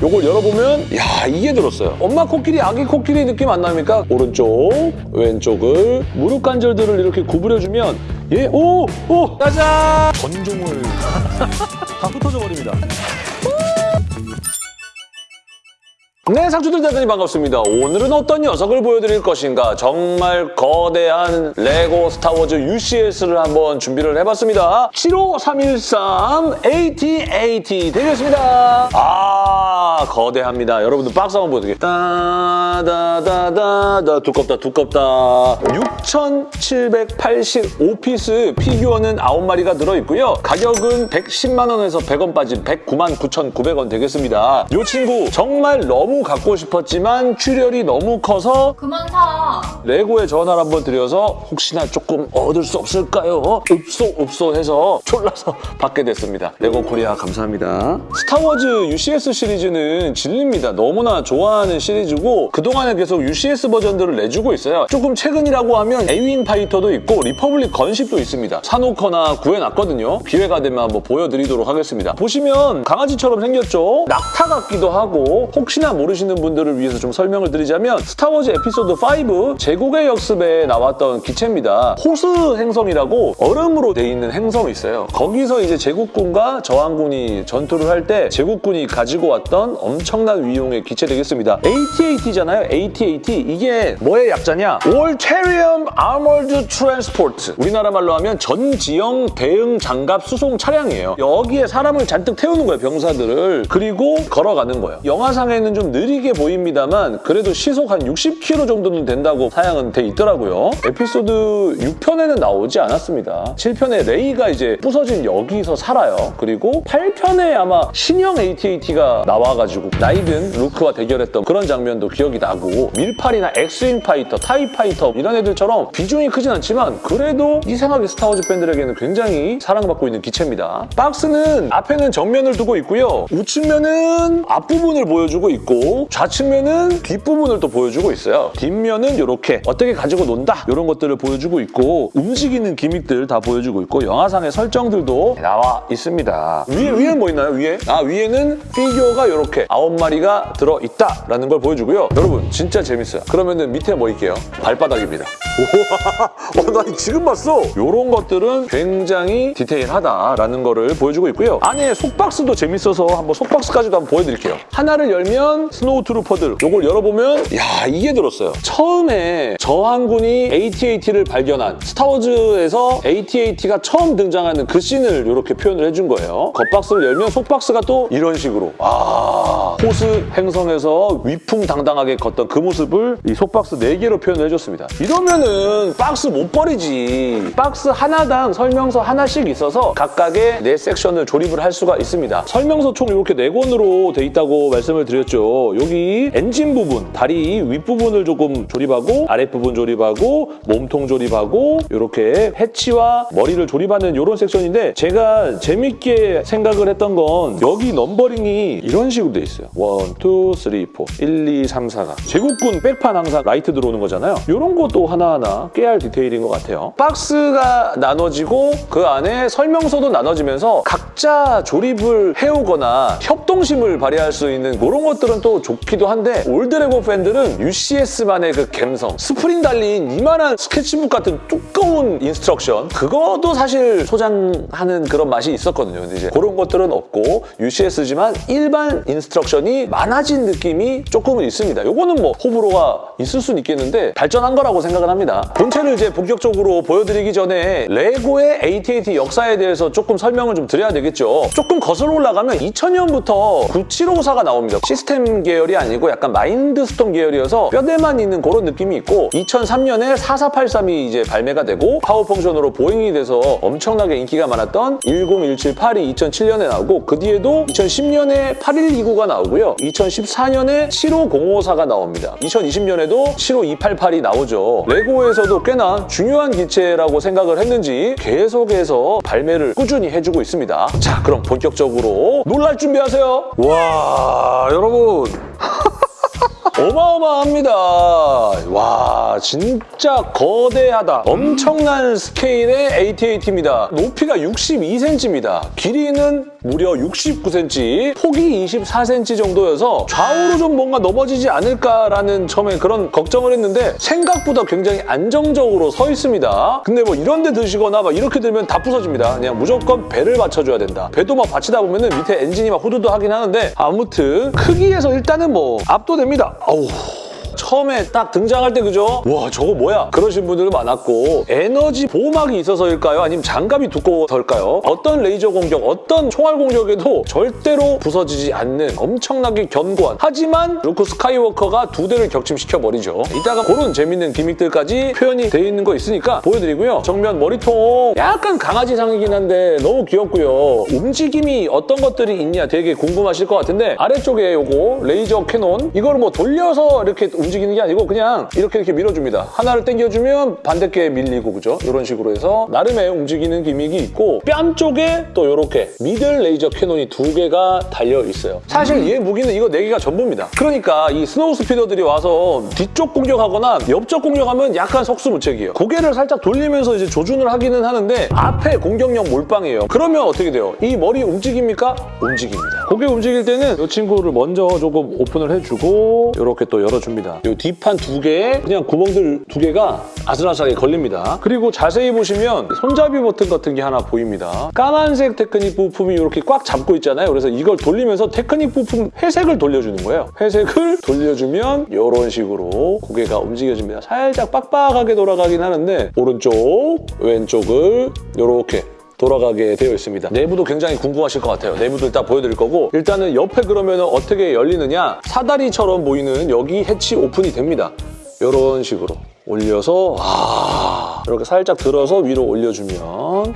요걸 열어보면 야 이게 들었어요. 엄마 코끼리, 아기 코끼리 느낌 안 납니까? 오른쪽, 왼쪽을 무릎 관절들을 이렇게 구부려주면 예, 오! 오! 짜잔! 건종을 다 흩어져 버립니다. 네, 상추들 대단히 반갑습니다. 오늘은 어떤 녀석을 보여드릴 것인가? 정말 거대한 레고 스타워즈 UCS를 한번 준비를 해봤습니다. 75313 AT-AT 되겠습니다. 아, 거대합니다. 여러분들 박스 한번 보여드릴게요. 따다다다다 두껍다 두껍다. 6,785피스 피규어는 9마리가 들어있고요. 가격은 110만 원에서 100원 빠진 109만 9,900원 되겠습니다. 이 친구 정말 너무 갖고 싶었지만 출혈이 너무 커서 그만 사. 레고에 전화를 한번 드려서 혹시나 조금 얻을 수 없을까요? 읍소 읍소 해서 졸라서 받게 됐습니다. 레고 코리아 감사합니다. 스타워즈 UCS 시리즈는 진리입니다. 너무나 좋아하는 시리즈고 그동안에 계속 UCS 버전들을 내주고 있어요. 조금 최근이라고 하면 에이윈 파이터도 있고 Republic Gunship도 있습니다. 사놓거나 구해놨거든요. 기회가 되면 한번 보여드리도록 하겠습니다. 보시면 강아지처럼 생겼죠? 낙타 같기도 하고 혹시나 모르시는 분들을 위해서 좀 설명을 드리자면 스타워즈 에피소드 5 제국의 역습에 나왔던 기체입니다. 호스 행성이라고 얼음으로 돼 있는 행성이 있어요. 거기서 이제 제국군과 저항군이 전투를 할 때 제국군이 가지고 왔던 엄청난 위용의 기체 되겠습니다. AT-AT잖아요. AT-AT 이게 뭐의 약자냐? All-Terrium Armored Transport 우리나라 말로 하면 전지형 대응 장갑 수송 차량이에요. 여기에 사람을 잔뜩 태우는 거예요. 병사들을. 그리고 걸어가는 거예요. 영화상에는 좀 느리게 보입니다만 그래도 시속 한 60km 정도는 된다고 사양은 돼 있더라고요. 에피소드 6편에는 나오지 않았습니다. 7편에 레이가 이제 부서진 여기서 살아요. 그리고 8편에 아마 신형 AT-AT가 나와가지고 나이든 루크와 대결했던 그런 장면도 기억이 나고 밀팔이나 X-wing Fighter, TIE Fighter 이런 애들처럼 비중이 크진 않지만 그래도 이상하게 스타워즈 팬들에게는 굉장히 사랑받고 있는 기체입니다. 박스는 앞에는 정면을 두고 있고요. 우측면은 앞부분을 보여주고 있고 좌측면은 뒷부분을 또 보여주고 있어요. 뒷면은 이렇게 어떻게 가지고 논다 이런 것들을 보여주고 있고 움직이는 gimmick들 다 보여주고 있고 영화상의 설정들도 나와 있습니다. 위에, 위에는 뭐 있나요? 위에? 아 위에는 피규어가 이렇게 아홉 마리가 들어있다라는 걸 보여주고요. 여러분 진짜 재밌어요. 그러면 은 밑에 뭐 있게요? 발바닥입니다. 우와, 어, 나 지금 봤어. 이런 것들은 굉장히 디테일하다라는 거를 보여주고 있고요. 안에 속박스도 재밌어서 한번 속박스까지도 한번 보여드릴게요. 하나를 열면 Snow Trooper들 이걸 열어보면 야 이게 들었어요. 처음에 저항군이 AT-AT를 발견한 스타워즈에서 AT-AT가 처음 등장하는 그 씬을 이렇게 표현을 해준 거예요. 겉박스를 열면 속박스가 또 이런 식으로 아 호스 행성에서 위풍당당하게 걷던 그 모습을 이 속박스 4개로 표현을 해줬습니다. 이러면은 박스 못 버리지. 박스 하나당 설명서 하나씩 있어서 각각의 네 섹션을 조립을 할 수가 있습니다. 설명서 총 이렇게 네 권으로 돼 있다고 말씀을 드렸죠. 여기 엔진 부분, 다리 윗부분을 조금 조립하고 아랫부분 조립하고 몸통 조립하고 이렇게 해치와 머리를 조립하는 이런 섹션인데 제가 재밌게 생각을 했던 건 여기 numbering이 이런 식으로 돼 있어요. 1, 2, 3, 4, 1, 2, 3, 4가 제국군 백판 항상 라이트 들어오는 거잖아요. 이런 것도 하나하나 깨알 디테일인 것 같아요. 박스가 나눠지고 그 안에 설명서도 나눠지면서 각자 조립을 해오거나 협동심을 발휘할 수 있는 그런 것들은 또 좋기도 한데 old 레고 팬들은 UCS만의 그 감성 스프링 달린 이만한 스케치북 같은 두꺼운 instruction 그것도 사실 소장하는 그런 맛이 있었거든요. 근데 이제 그런 것들은 없고 UCS지만 일반 instruction이 많아진 느낌이 조금은 있습니다. 요거는 뭐 호불호가 있을 수는 있겠는데 발전한 거라고 생각을 합니다. 본체를 이제 본격적으로 보여드리기 전에 레고의 AT-AT 역사에 대해서 조금 설명을 좀 드려야 되겠죠. 조금 거슬러 올라가면 2000년부터 9754가 나옵니다. 시스템 계열이 아니고 약간 마인드스톰 계열이어서 뼈대만 있는 그런 느낌이 있고 2003년에 4483이 이제 발매가 되고 Power Function으로 moving이 돼서 엄청나게 인기가 많았던 10178이 2007년에 나오고 그 뒤에도 2010년에 8129가 나오고요. 2014년에 75054가 나옵니다. 2020년에도 75288이 나오죠. 레고에서도 꽤나 중요한 기체라고 생각을 했는지 계속해서 발매를 꾸준히 해주고 있습니다. 자, 그럼 본격적으로 놀랄 준비하세요. 와, 여러분. 어마어마합니다. 와 진짜 거대하다. 엄청난 스케일의 AT-AT입니다. 높이가 62cm입니다. 길이는 무려 69cm, 폭이 24cm 정도여서 좌우로 좀 뭔가 넘어지지 않을까라는 처음에 그런 걱정을 했는데 생각보다 굉장히 안정적으로 서 있습니다. 근데 뭐 이런 데 드시거나 막 이렇게 들면 다 부서집니다. 그냥 무조건 배를 받쳐줘야 된다. 배도 막 받치다 보면 은 밑에 엔진이 막 후두두 하긴 하는데 아무튼 크기에서 일단은 뭐 압도됩니다. 아우. 처음에 딱 등장할 때 그죠? 와 저거 뭐야? 그러신 분들 많았고 에너지 보호막이 있어서일까요? 아니면 장갑이 두꺼워서일까요? 어떤 레이저 공격, 어떤 총알 공격에도 절대로 부서지지 않는 엄청나게 견고한 하지만 루크 스카이워커가 두 대를 격침시켜버리죠. 이따가 그런 재밌는 gimmick들까지 표현이 돼 있는 거 있으니까 보여드리고요. 정면 머리통 약간 강아지상이긴 한데 너무 귀엽고요. 움직임이 어떤 것들이 있냐 되게 궁금하실 것 같은데 아래쪽에 요거 레이저 cannon 이걸 뭐 돌려서 이렇게 움직 이는 게 아니고 그냥 이렇게 이렇게 밀어줍니다. 하나를 당겨주면 반대께 밀리고 그죠? 이런 식으로 해서 나름의 움직이는 gimmick이 있고 뺨 쪽에 또 이렇게 middle laser cannon이 두 개가 달려 있어요. 사실 얘 무기는 이거 네 개가 전부입니다. 그러니까 이 snow speeder들이 와서 뒤쪽 공격하거나 옆쪽 공격하면 약간 속수무책이에요. 고개를 살짝 돌리면서 이제 조준을 하기는 하는데 앞에 공격력 몰빵이에요. 그러면 어떻게 돼요? 이 머리 움직입니까? 움직입니다. 고개 움직일 때는 이 친구를 먼저 조금 오픈을 해주고 이렇게 또 열어줍니다. 이 뒷판 두 개에 그냥 구멍들 두 개가 아슬아슬하게 걸립니다. 그리고 자세히 보시면 손잡이 버튼 같은 게 하나 보입니다. 까만색 테크닉 부품이 이렇게 꽉 잡고 있잖아요. 그래서 이걸 돌리면서 테크닉 부품 회색을 돌려주는 거예요. 회색을 돌려주면 이런 식으로 고개가 움직여집니다. 살짝 빡빡하게 돌아가긴 하는데 오른쪽, 왼쪽을 이렇게 돌아가게 되어 있습니다. 내부도 굉장히 궁금하실 것 같아요. 내부도 일단 보여드릴 거고 일단은 옆에 그러면 어떻게 열리느냐 사다리처럼 보이는 여기 해치 오픈이 됩니다. 이런 식으로 올려서 아 이렇게 살짝 들어서 위로 올려주면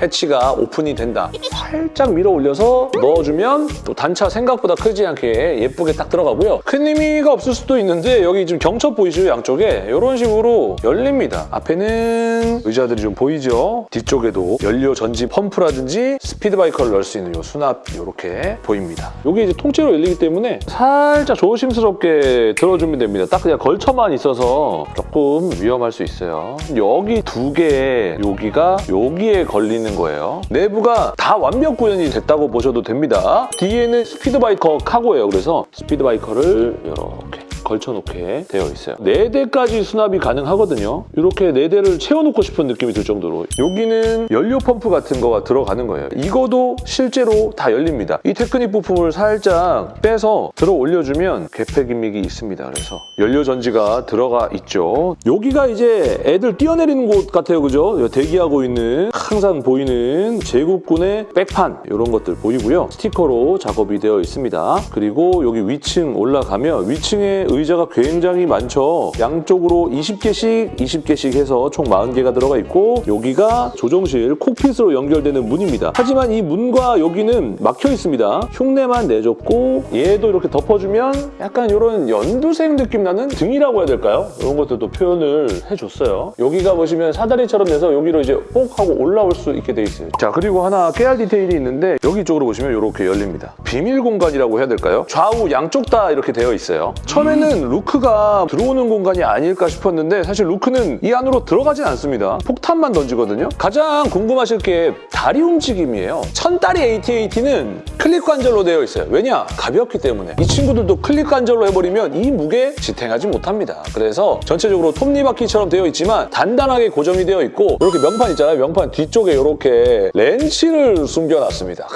해치가 오픈이 된다. 살짝 밀어 올려서 넣어주면 또 단차 생각보다 크지 않게 예쁘게 딱 들어가고요. 큰 의미가 없을 수도 있는데 여기 지금 경첩 보이시죠? 양쪽에 이런 식으로 열립니다. 앞에는 의자들이 좀 보이죠? 뒤쪽에도 연료 전지 펌프라든지 스피드바이커를 넣을 수 있는 이 수납 이렇게 보입니다. 이게 이제 통째로 열리기 때문에 살짝 조심스럽게 들어주면 됩니다. 딱 그냥 걸쳐만 있어서 조금 위험할 수 있어요. 여기 두 개에 여기가 여기에 걸리 는 거예요. 내부가 다 완벽 구현이 됐다고 보셔도 됩니다. 뒤에는 스피드바이커 카고예요. 그래서 speed biker를 이렇게 걸쳐놓게 되어 있어요. 4대까지 수납이 가능하거든요. 이렇게 4대를 채워놓고 싶은 느낌이 들 정도로 여기는 연료 펌프 같은 거가 들어가는 거예요. 이거도 실제로 다 열립니다. 이 테크닉 부품을 살짝 빼서 들어 올려주면 개폐 gimmick이 있습니다. 그래서 연료 전지가 들어가 있죠. 여기가 이제 애들 뛰어내리는 곳 같아요. 그죠? 대기하고 있는 항상 보이는 제국군의 백판 이런 것들 보이고요. 스티커로 작업이 되어 있습니다. 그리고 여기 위층 올라가면 위층에 의자가 굉장히 많죠. 양쪽으로 20개씩 20개씩 해서 총 40개가 들어가 있고 여기가 조종실 콕핏으로 연결되는 문입니다. 하지만 이 문과 여기는 막혀 있습니다. 흉내만 내줬고 얘도 이렇게 덮어주면 약간 이런 연두색 느낌 나는 등이라고 해야 될까요? 이런 것들도 표현을 해줬어요. 여기가 보시면 사다리처럼 돼서 여기로 이제 뽁 하고 올라올 수 있게 돼 있어요. 자 그리고 하나 깨알 디테일이 있는데 여기 쪽으로 보시면 이렇게 열립니다. 비밀 공간이라고 해야 될까요? 좌우 양쪽 다 이렇게 되어 있어요. 처음에는 루크가 들어오는 공간이 아닐까 싶었는데 사실 루크는 이 안으로 들어가진 않습니다. 폭탄만 던지거든요. 가장 궁금하실 게 다리 움직임이에요. 천다리 AT-AT는 클릭 관절로 되어 있어요. 왜냐? 가볍기 때문에. 이 친구들도 클릭 관절로 해버리면 이 무게 지탱하지 못합니다. 그래서 전체적으로 톱니바퀴처럼 되어 있지만 단단하게 고정이 되어 있고 이렇게 명판 있잖아요. 명판 뒤쪽에 이렇게 렌치를 숨겨놨습니다.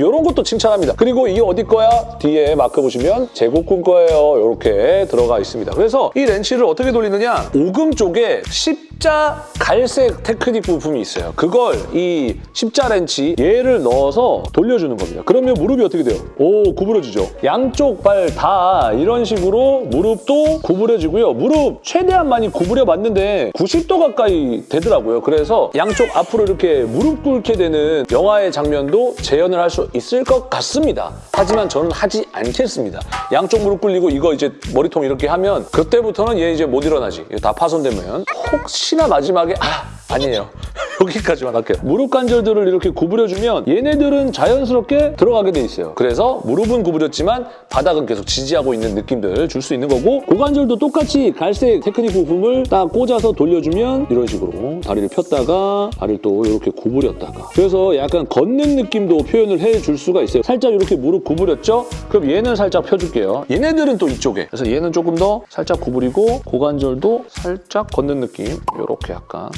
이런 것도 칭찬합니다. 그리고 이 어디 거야? 뒤에 마크 보시면 제국군 거예요. 이렇게 들어가 있습니다. 그래서 이 렌치를 어떻게 돌리느냐? 오금 쪽에 십자 갈색 테크닉 부품이 있어요. 그걸 이 십자 렌치 얘를 넣어서 돌려주는 겁니다. 그러면 무릎이 어떻게 돼요? 오 구부러지죠? 양쪽 발 다 이런 식으로 무릎도 구부려지고요. 무릎 최대한 많이 구부려 봤는데 90도 가까이 되더라고요. 그래서 양쪽 앞으로 이렇게 무릎 꿇게 되는 영화의 장면도 재현을 할 수 있을 것 같습니다. 하지만 저는 하지 않겠습니다. 양쪽 무릎 꿇리고 이거 이제 머리통 이렇게 하면 그때부터는 얘 이제 못 일어나지. 다 파손되면 혹시 나 마지막에 아 아니에요. 여기까지만 할게요. 무릎 관절들을 이렇게 구부려주면 얘네들은 자연스럽게 들어가게 돼 있어요. 그래서 무릎은 구부렸지만 바닥은 계속 지지하고 있는 느낌들 줄 수 있는 거고 고관절도 똑같이 갈색 테크닉 부품을 딱 꽂아서 돌려주면 이런 식으로 다리를 폈다가 발을 또 이렇게 구부렸다가 그래서 약간 걷는 느낌도 표현을 해줄 수가 있어요. 살짝 이렇게 무릎 구부렸죠? 그럼 얘는 살짝 펴줄게요. 얘네들은 또 이쪽에 그래서 얘는 조금 더 살짝 구부리고 고관절도 살짝 걷는 느낌 이렇게 약간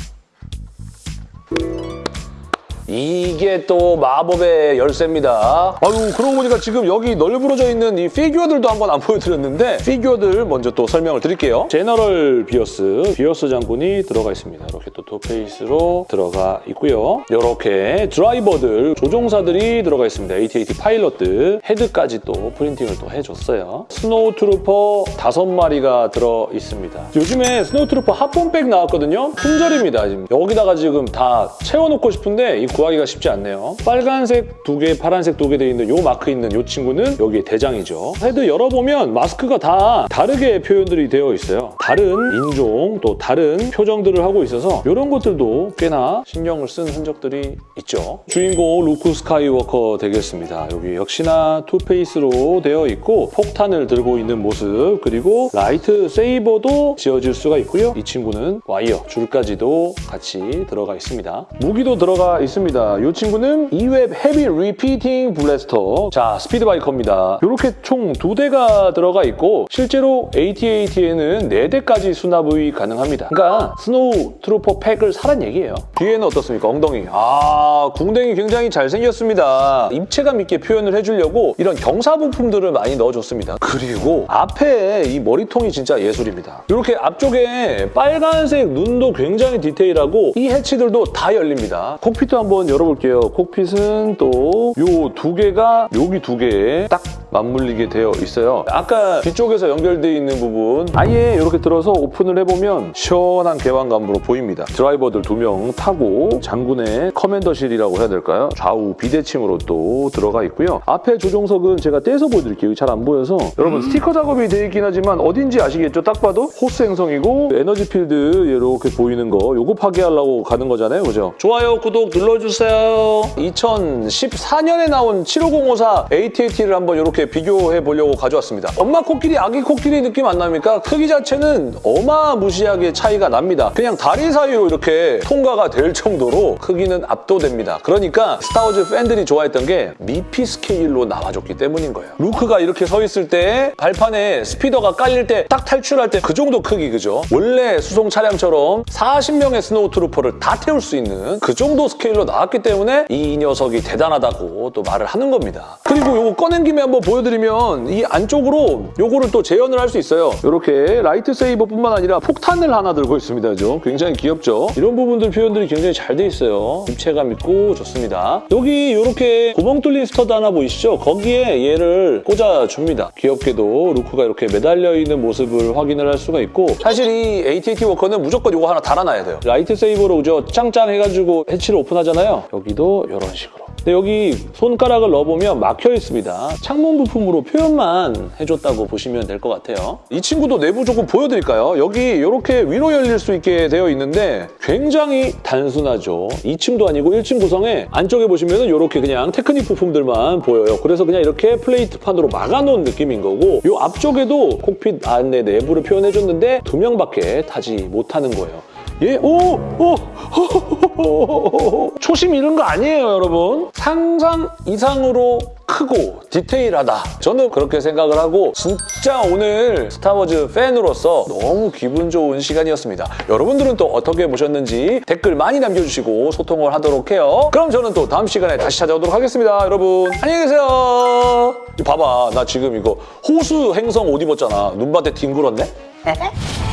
이게 또 마법의 열쇠입니다. 아유 그러고 보니까 지금 여기 널브러져 있는 이 피규어들도 한번 안 보여드렸는데 피규어들 먼저 또 설명을 드릴게요. General Veers, 비어스 장군이 들어가 있습니다. 이렇게 또 two face로 들어가 있고요. 이렇게 드라이버들, 조종사들이 들어가 있습니다. AT-AT 파일럿들, 헤드까지 또 printing을 또 해줬어요. snow trooper 다섯 마리가 들어 있습니다. 요즘에 snow trooper 합본팩 나왔거든요. 품절입니다. 지금 여기다가 지금 다 채워놓고 싶은데 이 구하기가 쉽지 않네요. 빨간색 두 개, 파란색 두 개 돼 있는 요 마크 있는 요 친구는 여기에 대장이죠. 헤드 열어보면 마스크가 다 다르게 표현들이 되어 있어요. 다른 인종 또 다른 표정들을 하고 있어서 이런 것들도 꽤나 신경을 쓴 흔적들이 있죠. 주인공 루크 스카이워커 되겠습니다. 여기 역시나 two face로 되어 있고 폭탄을 들고 있는 모습 그리고 light saber도 쥐어질 수가 있고요. 이 친구는 와이어 줄까지도 같이 들어가 있습니다. 무기도 들어가 있습니다. 이 친구는 E-Web heavy repeating blaster 자 speed biker입니다. 이렇게 총 두 대가 들어가 있고 실제로 AT-AT에는 네 대까지 수납이 가능합니다. 그러니까 snow trooper 팩을 사란 얘기예요. 뒤에는 어떻습니까? 엉덩이. 아 궁뎅이 굉장히 잘생겼습니다. 입체감 있게 표현을 해주려고 이런 경사 부품들을 많이 넣어줬습니다. 그리고 앞에 이 머리통이 진짜 예술입니다. 이렇게 앞쪽에 빨간색 눈도 굉장히 디테일하고 이 해치들도 다 열립니다. cockpit도 한번 열어볼게요. cockpit은 또 요 두 개가 여기 두 개에 딱 맞물리게 되어 있어요. 아까 뒤쪽에서 연결되어 있는 부분 아예 이렇게 들어서 오픈을 해보면 시원한 개방감으로 보입니다. 드라이버들 두 명 타고 장군의 commander실이라고 해야 될까요? 좌우 비대칭으로 또 들어가 있고요. 앞에 조종석은 제가 떼서 보여드릴게요. 잘 안 보여서 여러분 스티커 작업이 되어 있긴 하지만 어딘지 아시겠죠? 딱 봐도 호스 행성이고 에너지 필드 이렇게 보이는 거 요거 파괴하려고 가는 거잖아요. 그죠? 좋아요, 구독 눌러주세요. 2014년에 나온 75054 AT-AT를 한번 이렇게 비교해 보려고 가져왔습니다. 엄마 코끼리, 아기 코끼리 느낌 안 납니까? 크기 자체는 어마무시하게 차이가 납니다. 그냥 다리 사이로 이렇게 통과가 될 정도로 크기는 압도됩니다. 그러니까 스타워즈 팬들이 좋아했던 게 미피 스케일로 나와줬기 때문인 거예요. 루크가 이렇게 서 있을 때 발판에 speeder가 깔릴 때 딱 탈출할 때 그 정도 크기 그죠? 원래 수송 차량처럼 40명의 snow trooper를 다 태울 수 있는 그 정도 스케일로 나왔기 때문에 이 녀석이 대단하다고 또 말을 하는 겁니다. 그리고 요거 꺼낸 김에 한번 보여드리면 이 안쪽으로 요거를 또 재현을 할 수 있어요. 이렇게 light saber뿐만 아니라 폭탄을 하나 들고 있습니다. 그죠? 굉장히 귀엽죠? 이런 부분들 표현들이 굉장히 잘 돼 있어요. 입체감 있고 좋습니다. 여기 이렇게 구멍 뚫린 stud 하나 보이시죠? 거기에 얘를 꽂아줍니다. 귀엽게도 루크가 이렇게 매달려 있는 모습을 확인을 할 수가 있고 사실 이 AT-AT 워커는 무조건 이거 하나 달아놔야 돼요. light saber로 그죠? 짱짱 해가지고 해치를 오픈하잖아요. 여기도 이런 식으로. 근데 여기 손가락을 넣어보면 막혀 있습니다. 창문 부품으로 표현만 해줬다고 보시면 될 것 같아요. 이 친구도 내부 조금 보여드릴까요? 여기 이렇게 위로 열릴 수 있게 되어 있는데 굉장히 단순하죠. 2층도 아니고 1층 구성에 안쪽에 보시면 이렇게 그냥 테크닉 부품들만 보여요. 그래서 그냥 이렇게 플레이트판으로 막아놓은 느낌인 거고 이 앞쪽에도 콕핏 안에 내부를 표현해줬는데 두 명밖에 타지 못하는 거예요. 예, 오, 오, 초심 잃은 거 아니에요, 여러분. 상상 이상으로 크고 디테일하다. 저는 그렇게 생각을 하고 진짜 오늘 스타워즈 팬으로서 너무 기분 좋은 시간이었습니다. 여러분들은 또 어떻게 보셨는지 댓글 많이 남겨주시고 소통을 하도록 해요. 그럼 저는 또 다음 시간에 다시 찾아오도록 하겠습니다. 여러분 안녕히 계세요. 봐봐, 나 지금 이거 호수 행성 옷 입었잖아. 눈밭에 뒹굴었네?